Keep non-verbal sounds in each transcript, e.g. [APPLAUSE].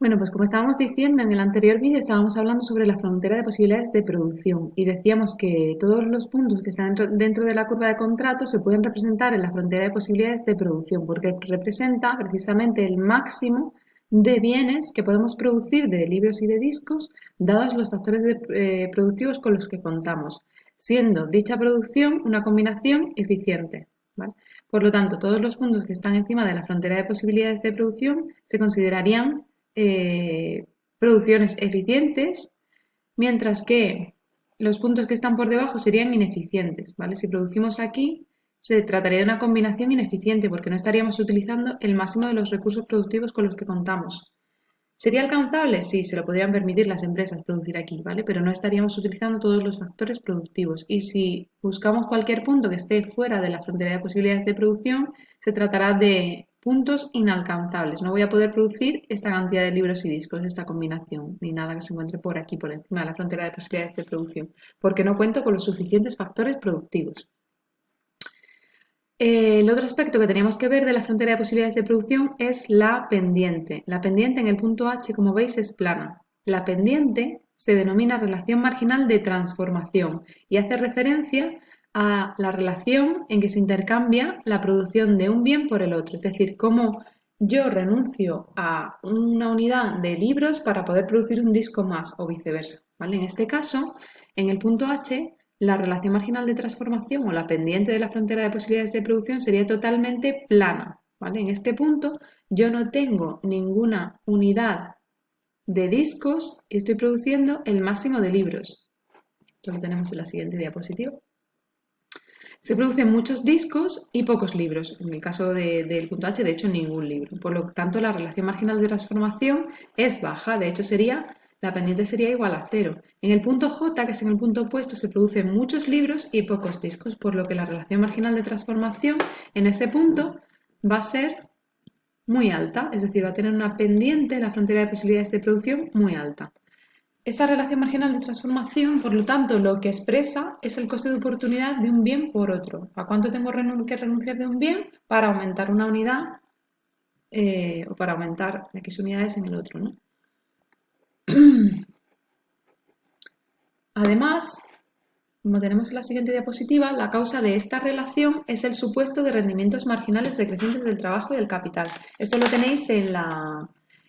Bueno, pues como estábamos diciendo en el anterior vídeo, estábamos hablando sobre la frontera de posibilidades de producción y decíamos que todos los puntos que están dentro de la curva de contrato se pueden representar en la frontera de posibilidades de producción porque representa precisamente el máximo de bienes que podemos producir de libros y de discos dados los factores eh, productivos con los que contamos, siendo dicha producción una combinación eficiente. Por lo tanto, todos los puntos que están encima de la frontera de posibilidades de producción se considerarían eh, producciones eficientes, mientras que los puntos que están por debajo serían ineficientes. ¿vale? Si producimos aquí, se trataría de una combinación ineficiente porque no estaríamos utilizando el máximo de los recursos productivos con los que contamos. ¿Sería alcanzable? Sí, se lo podrían permitir las empresas producir aquí, ¿vale? Pero no estaríamos utilizando todos los factores productivos. Y si buscamos cualquier punto que esté fuera de la frontera de posibilidades de producción, se tratará de puntos inalcanzables. No voy a poder producir esta cantidad de libros y discos, esta combinación, ni nada que se encuentre por aquí, por encima de la frontera de posibilidades de producción, porque no cuento con los suficientes factores productivos. el otro aspecto que teníamos que ver de la frontera de posibilidades de producción es la pendiente. La pendiente en el punto H, como veis, es plana. La pendiente se denomina relación marginal de transformación y hace referencia a la relación en que se intercambia la producción de un bien por el otro, es decir, cómo yo renuncio a una unidad de libros para poder producir un disco más o viceversa. ¿vale? En este caso, en el punto H, la relación marginal de transformación o la pendiente de la frontera de posibilidades de producción sería totalmente plana. ¿vale? En este punto yo no tengo ninguna unidad de discos y estoy produciendo el máximo de libros. Esto lo tenemos en la siguiente diapositiva. Se producen muchos discos y pocos libros. En el caso del punto H, de hecho, ningún libro. Por lo tanto, la relación marginal de transformación es baja. De hecho, sería la pendiente sería igual a cero. En el punto J, que es en el punto opuesto, se producen muchos libros y pocos discos, por lo que la relación marginal de transformación en ese punto va a ser muy alta, es decir, va a tener una pendiente, la frontera de posibilidades de producción, muy alta. Esta relación marginal de transformación, por lo tanto, lo que expresa es el coste de oportunidad de un bien por otro. ¿A cuánto tengo que renunciar de un bien para aumentar una unidad eh, o para aumentar X unidades en el otro? ¿no? [CLEARS THROAT] Además, como tenemos en la siguiente diapositiva, la causa de esta relación es el supuesto de rendimientos marginales decrecientes del trabajo y del capital. Esto lo tenéis en la,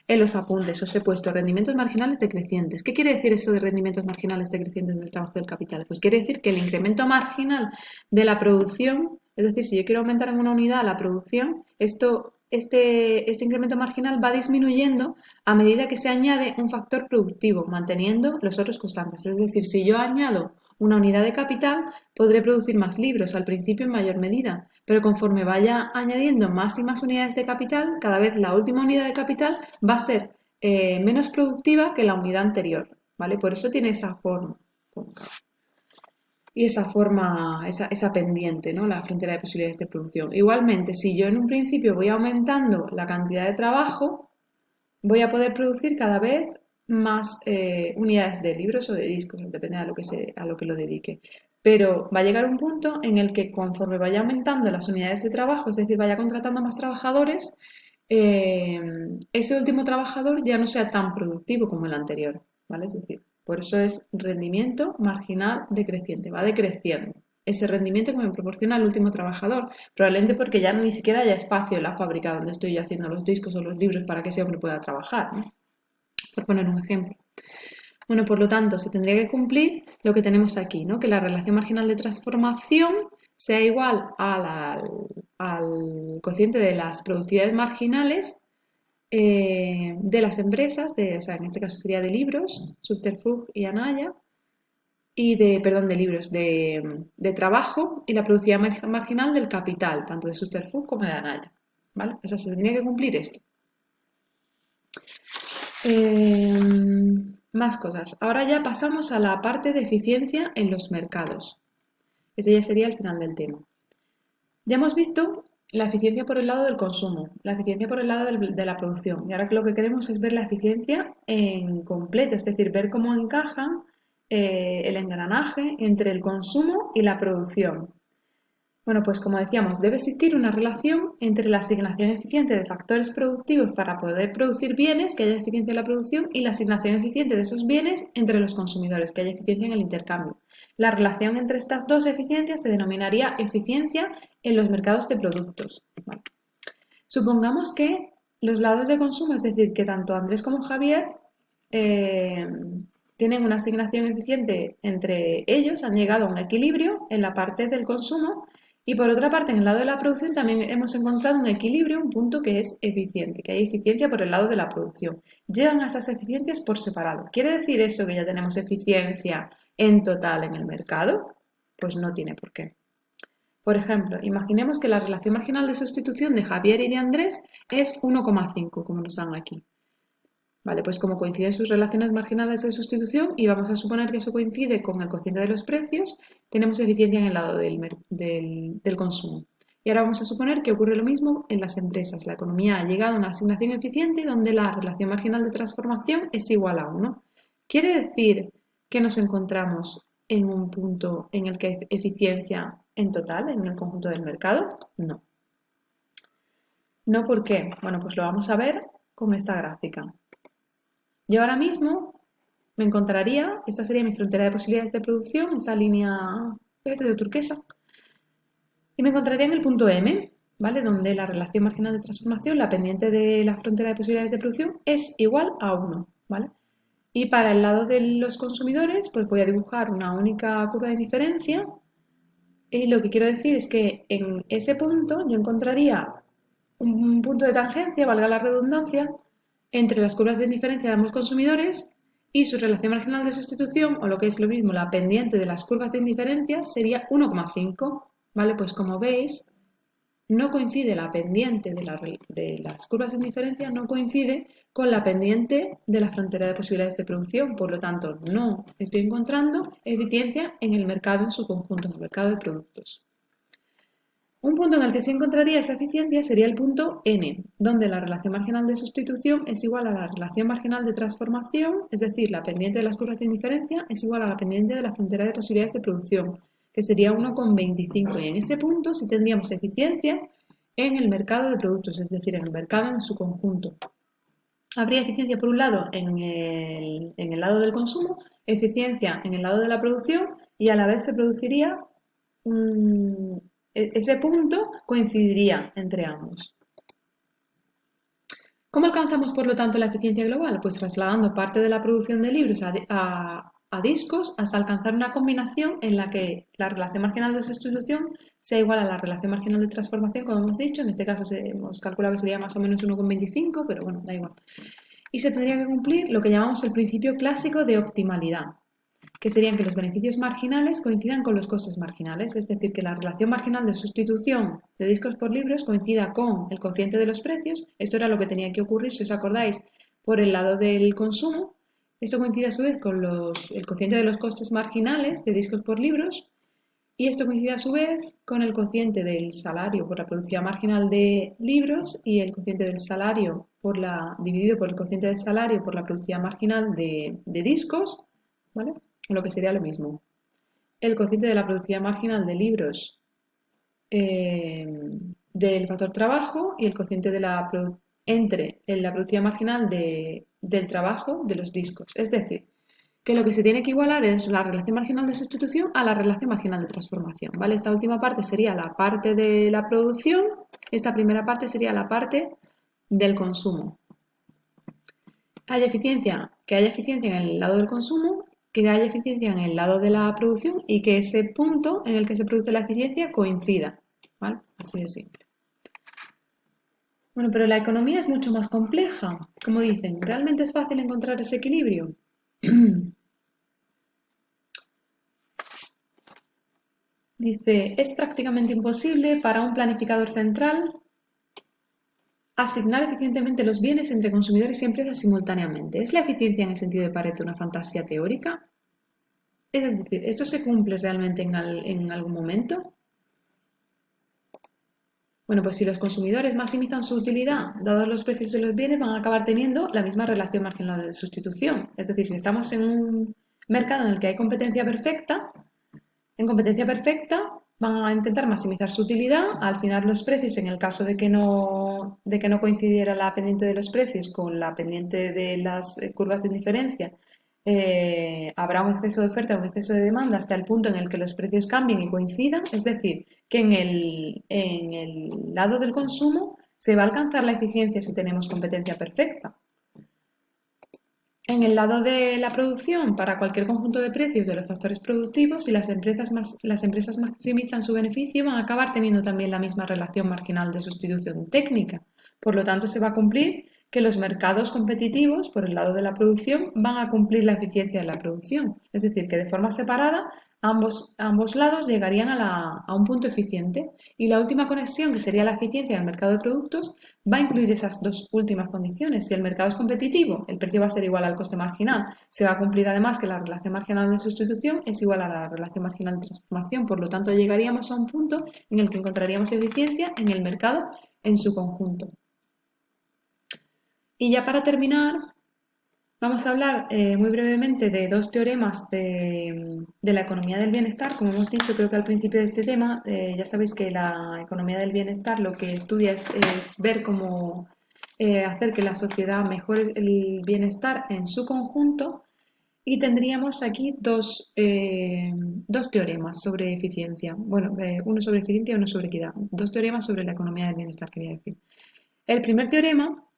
en los apuntes os he puesto rendimientos marginales decrecientes. ¿Qué quiere decir eso de rendimientos marginales decrecientes del trabajo del capital? Pues quiere decir que el incremento marginal de la producción, es decir, si yo quiero aumentar en una unidad la producción, esto, este, este incremento marginal va disminuyendo a medida que se añade un factor productivo, manteniendo los otros constantes. Es decir, si yo añado una unidad de capital, podré producir más libros, al principio en mayor medida, pero conforme vaya añadiendo más y más unidades de capital, cada vez la última unidad de capital va a ser eh, menos productiva que la unidad anterior, ¿vale? Por eso tiene esa forma y esa forma, esa, esa, pendiente, ¿no? La frontera de posibilidades de producción. Igualmente, si yo en un principio voy aumentando la cantidad de trabajo, voy a poder producir cada vez más eh, unidades de libros o de discos, depende a lo, que se, a lo que lo dedique. Pero va a llegar un punto en el que conforme vaya aumentando las unidades de trabajo, es decir, vaya contratando más trabajadores, eh, ese último trabajador ya no sea tan productivo como el anterior, ¿vale? Es decir, por eso es rendimiento marginal decreciente, va decreciendo ese rendimiento que me proporciona el último trabajador, probablemente porque ya ni siquiera haya espacio en la fábrica donde estoy haciendo los discos o los libros para que ese hombre pueda trabajar por poner un ejemplo. Bueno, por lo tanto, se tendría que cumplir lo que tenemos aquí, ¿no? que la relación marginal de transformación sea igual al, cociente de las productividades marginales eh, de las empresas, o sea, en este caso sería de libros, Subterfuge y Anaya, y de, perdón, de libros, de, trabajo y la productividad marginal del capital, tanto de Subterfuge como de Anaya. ¿vale? O sea, se tendría que cumplir esto. Em, más cosas. Ahora ya pasamos a la parte de eficiencia en los mercados. Ese ya sería el final del tema. Ya hemos visto la eficiencia por el lado del consumo, la eficiencia por el lado de la producción. Y ahora lo que queremos es ver la eficiencia en completo, es decir, ver cómo encaja eh, el engranaje entre el consumo y la producción. Bueno, pues como decíamos, debe existir una relación entre la asignación eficiente de factores productivos para poder producir bienes, que haya eficiencia en la producción, y la asignación eficiente de esos bienes entre los consumidores, que haya eficiencia en el intercambio. La relación entre estas dos eficiencias se denominaría eficiencia en los mercados de productos. Supongamos que los lados de consumo, es decir, que tanto Andrés como Javier eh, tienen una asignación eficiente entre ellos, han llegado a un equilibrio en la parte del consumo y por otra parte, en el lado de la producción también hemos encontrado un equilibrio, un punto que es eficiente, que hay eficiencia por el lado de la producción. Llegan a esas eficiencias por separado. ¿Quiere decir eso que ya tenemos eficiencia en total en el mercado? Pues no tiene por qué. Por ejemplo, imaginemos que la relación marginal de sustitución de Javier y de Andrés es 1,5, como nos dan aquí. Vale, pues como coinciden sus relaciones marginales de sustitución y vamos a suponer que eso coincide con el cociente de los precios, tenemos eficiencia en el lado del, del, consumo. Y ahora vamos a suponer que ocurre lo mismo en las empresas. La economía ha llegado a una asignación eficiente donde la relación marginal de transformación es igual a 1. ¿Quiere decir que nos encontramos en un punto en el que hay eficiencia en total, en el conjunto del mercado? No. No, ¿por qué? Bueno, pues lo vamos a ver con esta gráfica. Yo ahora mismo me encontraría, esta sería mi frontera de posibilidades de producción, esa línea verde o turquesa, y me encontraría en el punto M, ¿vale? Donde la relación marginal de transformación, la pendiente de la frontera de posibilidades de producción, es igual a 1, ¿vale? Y para el lado de los consumidores, pues voy a dibujar una única curva de indiferencia, y lo que quiero decir es que en ese punto yo encontraría un punto de tangencia, valga la redundancia, entre las curvas de indiferencia de ambos consumidores y su relación marginal de sustitución, o lo que es lo mismo, la pendiente de las curvas de indiferencia, sería 1,5. ¿Vale? Pues como veis, no coincide la pendiente de, las curvas de indiferencia, no coincide con la pendiente de la frontera de posibilidades de producción. Por lo tanto, no estoy encontrando eficiencia en el mercado en su conjunto, en el mercado de productos. Un punto en el que se encontraría esa eficiencia sería el punto n, donde la relación marginal de sustitución es igual a la relación marginal de transformación, es decir, la pendiente de las curvas de indiferencia es igual a la pendiente de la frontera de posibilidades de producción, que sería 1,25. Y en ese punto sí tendríamos eficiencia en el mercado de productos, es decir, en el mercado en su conjunto. Habría eficiencia por un lado en el, en el lado del consumo, eficiencia en el lado de la producción y a la vez se produciría un, e-, ese punto coincidiría entre ambos. ¿Cómo alcanzamos, por lo tanto, la eficiencia global? Pues trasladando parte de la producción de libros a, discos hasta alcanzar una combinación en la que la relación marginal de sustitución sea igual a la relación marginal de transformación, como hemos dicho. En este caso hemos calculado que sería más o menos 1,25, pero bueno, da igual. Y se tendría que cumplir lo que llamamos el principio clásico de optimalidad que serían que los beneficios marginales coincidan con los costes marginales, es decir, que la relación marginal de sustitución de discos por libros coincida con el cociente de los precios. Esto era lo que tenía que ocurrir, si os acordáis, por el lado del consumo. Esto coincide a su vez con el cociente de los costes marginales de discos por libros y esto coincide a su vez con el cociente del salario por la productividad marginal de libros y el cociente del salario por la, dividido por el cociente del salario por la productividad marginal de, de discos, ¿vale? Lo que sería lo mismo. El cociente de la productividad marginal de libros eh, del factor trabajo y el cociente de la entre la productividad marginal del trabajo de los discos. Es decir, que lo que se tiene que igualar es la relación marginal de sustitución a la relación marginal de transformación. ¿vale? Esta última parte sería la parte de la producción, esta primera parte sería la parte del consumo. Hay eficiencia, que haya eficiencia en el lado del consumo que haya eficiencia en el lado de la producción y que ese punto en el que se produce la eficiencia coincida. ¿vale? Así de simple. Bueno, pero la economía es mucho más compleja. Como dicen, ¿realmente es fácil encontrar ese equilibrio? [CLEARS THROAT] Dice, es prácticamente imposible para un planificador central asignar eficientemente los bienes entre consumidores y empresas simultáneamente. ¿Es la eficiencia en el sentido de Pareto una fantasía teórica? Es decir, ¿esto se cumple realmente en, en algún momento? Bueno, pues si los consumidores maximizan su utilidad, dados los precios de los bienes, van a acabar teniendo la misma relación marginal de sustitución. Es decir, si estamos en un mercado en el que hay competencia perfecta, en competencia perfecta, van a intentar maximizar su utilidad, al final los precios, en el caso de que no, de que no coincidiera la pendiente de los precios con la pendiente de las eh, curvas de indiferencia, eh, habrá un exceso de oferta, un exceso de demanda hasta el punto en el que los precios cambien y coincidan, es decir, que en el, en el lado del consumo se va a alcanzar la eficiencia si tenemos competencia perfecta. En el lado de la producción, para cualquier conjunto de precios de los factores productivos, si las empresas, maximizan su beneficio, van a acabar teniendo también la misma relación marginal de sustitución técnica. Por lo tanto, se va a cumplir que los mercados competitivos, por el lado de la producción, van a cumplir la eficiencia de la producción. Es decir, que de forma separada Ambos, ambos lados llegarían a, un punto eficiente y la última conexión, que sería la eficiencia del mercado de productos, va a incluir esas dos últimas condiciones. Si el mercado es competitivo, el precio va a ser igual al coste marginal. Se va a cumplir además que la relación marginal de sustitución es igual a la relación marginal de transformación. Por lo tanto, llegaríamos a un punto en el que encontraríamos eficiencia en el mercado en su conjunto. Y ya para terminar, Vamos a hablar eh, muy brevemente de dos teoremas de, la economía del bienestar. Como hemos dicho, creo que al principio de este tema, eh, ya sabéis que la economía del bienestar lo que estudia es, ver cómo eh, hacer que la sociedad mejore el bienestar en su conjunto. Y tendríamos aquí dos, dos teoremas sobre eficiencia. Bueno, uno sobre eficiencia y uno sobre equidad. Dos teoremas sobre la economía del bienestar, quería decir. El primer teorema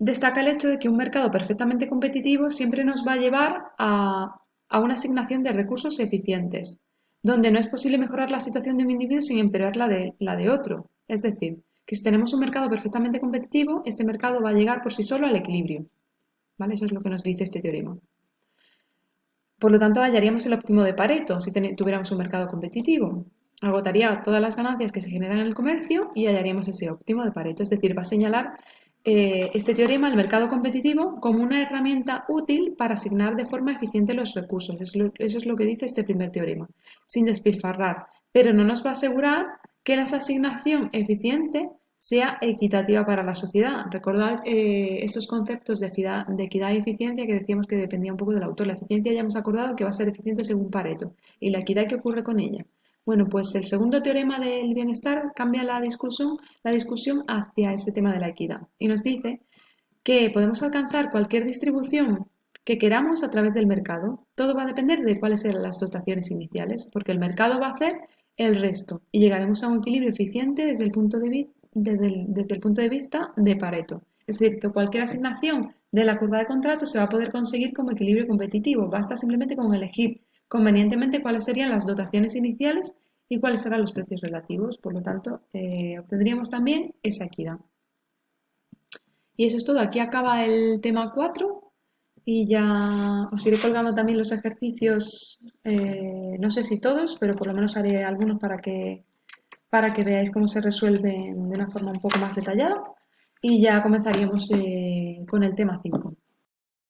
destaca el hecho de que un mercado perfectamente competitivo siempre nos va a llevar a, una asignación de recursos eficientes, donde no es posible mejorar la situación de un individuo sin empeorar la de, la de otro. Es decir, que si tenemos un mercado perfectamente competitivo, este mercado va a llegar por sí solo al equilibrio. ¿Vale? Eso es lo que nos dice este teorema. Por lo tanto, hallaríamos el óptimo de Pareto si tuviéramos un mercado competitivo. Agotaría todas las ganancias que se generan en el comercio y hallaríamos ese óptimo de Pareto. Es decir, va a señalar eh, este teorema el mercado competitivo como una herramienta útil para asignar de forma eficiente los recursos. Eso es lo que dice este primer teorema, sin despilfarrar, pero no nos va a asegurar que la asignación eficiente sea equitativa para la sociedad. Recordad eh, estos conceptos de equidad, de equidad y eficiencia que decíamos que dependía un poco del autor. La eficiencia ya hemos acordado que va a ser eficiente según Pareto. ¿Y la equidad qué ocurre con ella? Bueno, pues el segundo teorema del bienestar cambia la discusión, la discusión hacia ese tema de la equidad y nos dice que podemos alcanzar cualquier distribución que queramos a través del mercado. Todo va a depender de cuáles sean las dotaciones iniciales, porque el mercado va a hacer el resto y llegaremos a un equilibrio eficiente desde el punto de, desde el punto de vista de Pareto. Es decir, que cualquier asignación de la curva de contrato se va a poder conseguir como equilibrio competitivo. Basta simplemente con elegir convenientemente cuáles serían las dotaciones iniciales y cuáles serán los precios relativos. Por lo tanto, eh, obtendríamos también esa equidad. Y eso es todo. Aquí acaba el tema 4 y ya os iré colgando también los ejercicios, eh, no sé si todos, pero por lo menos haré algunos para que, para que veáis cómo se resuelven de una forma un poco más detallada. Y ya comenzaríamos eh, con el tema 5.